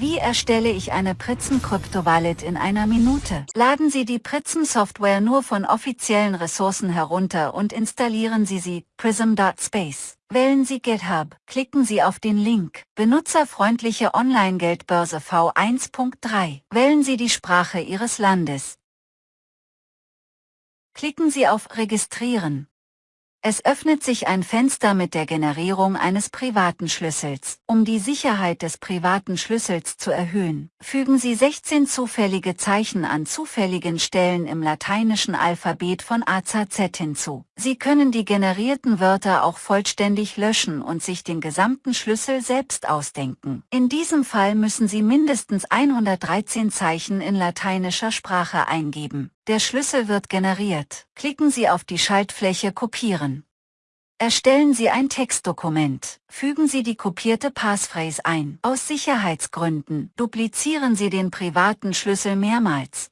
Wie erstelle ich eine Prism Crypto Wallet in einer Minute? Laden Sie die Prism Software nur von offiziellen Ressourcen herunter und installieren Sie sie, prism.space. Wählen Sie GitHub, klicken Sie auf den Link, benutzerfreundliche Online-Geldbörse V1.3. Wählen Sie die Sprache Ihres Landes. Klicken Sie auf Registrieren. Es öffnet sich ein Fenster mit der Generierung eines privaten Schlüssels. Um die Sicherheit des privaten Schlüssels zu erhöhen, fügen Sie 16 zufällige Zeichen an zufälligen Stellen im lateinischen Alphabet von A Z Z hinzu. Sie können die generierten Wörter auch vollständig löschen und sich den gesamten Schlüssel selbst ausdenken. In diesem Fall müssen Sie mindestens 113 Zeichen in lateinischer Sprache eingeben. Der Schlüssel wird generiert. Klicken Sie auf die Schaltfläche Kopieren. Erstellen Sie ein Textdokument. Fügen Sie die kopierte Passphrase ein. Aus Sicherheitsgründen duplizieren Sie den privaten Schlüssel mehrmals.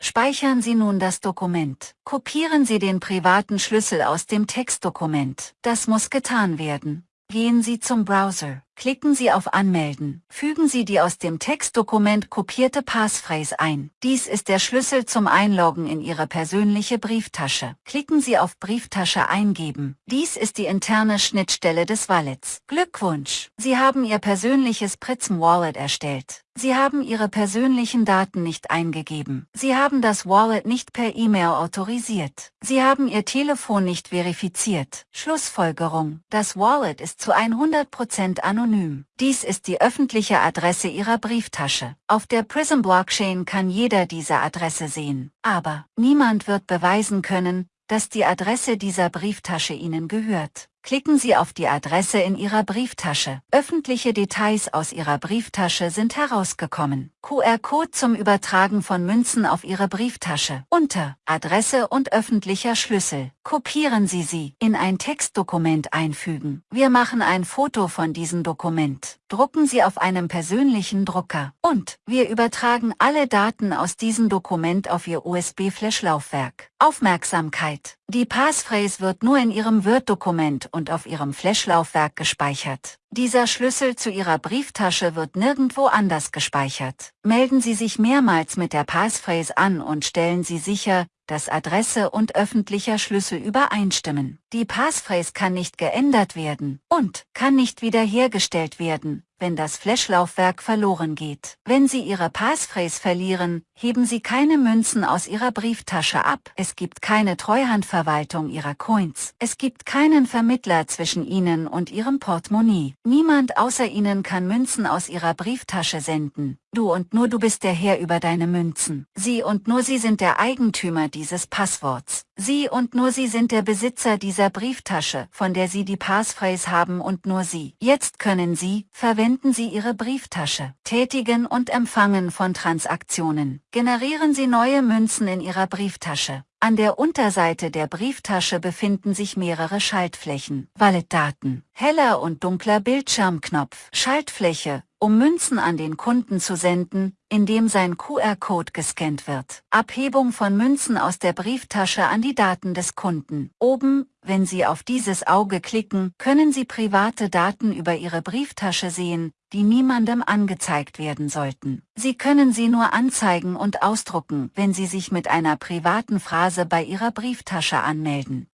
Speichern Sie nun das Dokument. Kopieren Sie den privaten Schlüssel aus dem Textdokument. Das muss getan werden. Gehen Sie zum Browser. Klicken Sie auf Anmelden. Fügen Sie die aus dem Textdokument kopierte Passphrase ein. Dies ist der Schlüssel zum Einloggen in Ihre persönliche Brieftasche. Klicken Sie auf Brieftasche eingeben. Dies ist die interne Schnittstelle des Wallets. Glückwunsch! Sie haben Ihr persönliches Prism Wallet erstellt. Sie haben Ihre persönlichen Daten nicht eingegeben. Sie haben das Wallet nicht per E-Mail autorisiert. Sie haben Ihr Telefon nicht verifiziert. Schlussfolgerung. Das Wallet ist zu 100% anonym anonym. Dies ist die öffentliche Adresse Ihrer Brieftasche. Auf der Prism Blockchain kann jeder diese Adresse sehen. Aber niemand wird beweisen können, dass die Adresse dieser Brieftasche Ihnen gehört. Klicken Sie auf die Adresse in Ihrer Brieftasche. Öffentliche Details aus Ihrer Brieftasche sind herausgekommen. QR-Code zum Übertragen von Münzen auf Ihre Brieftasche. Unter Adresse und öffentlicher Schlüssel. Kopieren Sie sie in ein Textdokument einfügen. Wir machen ein Foto von diesem Dokument. Drucken Sie auf einem persönlichen Drucker. Und wir übertragen alle Daten aus diesem Dokument auf Ihr USB-Flash-Laufwerk. Aufmerksamkeit! Die Passphrase wird nur in Ihrem Word-Dokument und auf Ihrem Flash-Laufwerk gespeichert. Dieser Schlüssel zu Ihrer Brieftasche wird nirgendwo anders gespeichert. Melden Sie sich mehrmals mit der Passphrase an und stellen Sie sicher, dass Adresse und öffentlicher Schlüssel übereinstimmen. Die Passphrase kann nicht geändert werden und kann nicht wiederhergestellt werden, wenn das Flashlaufwerk verloren geht. Wenn Sie Ihre Passphrase verlieren, heben Sie keine Münzen aus Ihrer Brieftasche ab. Es gibt keine Treuhandverwaltung Ihrer Coins. Es gibt keinen Vermittler zwischen Ihnen und Ihrem Portemonnaie. Niemand außer Ihnen kann Münzen aus Ihrer Brieftasche senden. Du und nur du bist der Herr über deine Münzen. Sie und nur Sie sind der Eigentümer dieses Passworts. Sie und nur Sie sind der Besitzer dieser Brieftasche, von der Sie die Passphrase haben und nur Sie. Jetzt können Sie, verwenden Sie Ihre Brieftasche, tätigen und empfangen von Transaktionen. Generieren Sie neue Münzen in Ihrer Brieftasche. An der Unterseite der Brieftasche befinden sich mehrere Schaltflächen. Walletdaten. Heller und dunkler Bildschirmknopf. Schaltfläche, um Münzen an den Kunden zu senden, indem sein QR-Code gescannt wird. Abhebung von Münzen aus der Brieftasche an die Daten des Kunden. Oben, wenn Sie auf dieses Auge klicken, können Sie private Daten über Ihre Brieftasche sehen, die niemandem angezeigt werden sollten. Sie können sie nur anzeigen und ausdrucken, wenn Sie sich mit einer privaten Phrase bei Ihrer Brieftasche anmelden.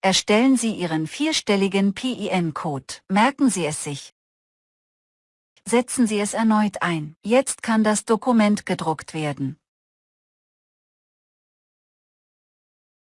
Erstellen Sie Ihren vierstelligen PIN-Code. Merken Sie es sich. Setzen Sie es erneut ein. Jetzt kann das Dokument gedruckt werden.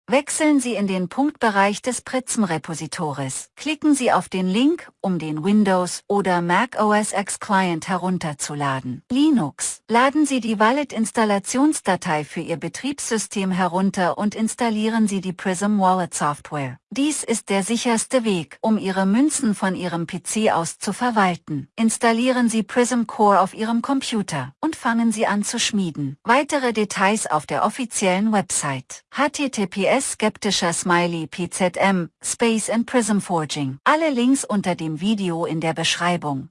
Wechseln Sie in den Punktbereich des Prism-Repositories. Klicken Sie auf den Link, um den Windows- oder Mac OS X Client herunterzuladen. Linux. Laden Sie die Wallet-Installationsdatei für Ihr Betriebssystem herunter und installieren Sie die Prism Wallet Software. Dies ist der sicherste Weg, um Ihre Münzen von Ihrem PC aus zu verwalten. Installieren Sie Prism Core auf Ihrem Computer und fangen Sie an zu schmieden. Weitere Details auf der offiziellen Website. https skeptischer Smiley PZM, Space and Prism Forging. Alle Links unter dem Video in der Beschreibung.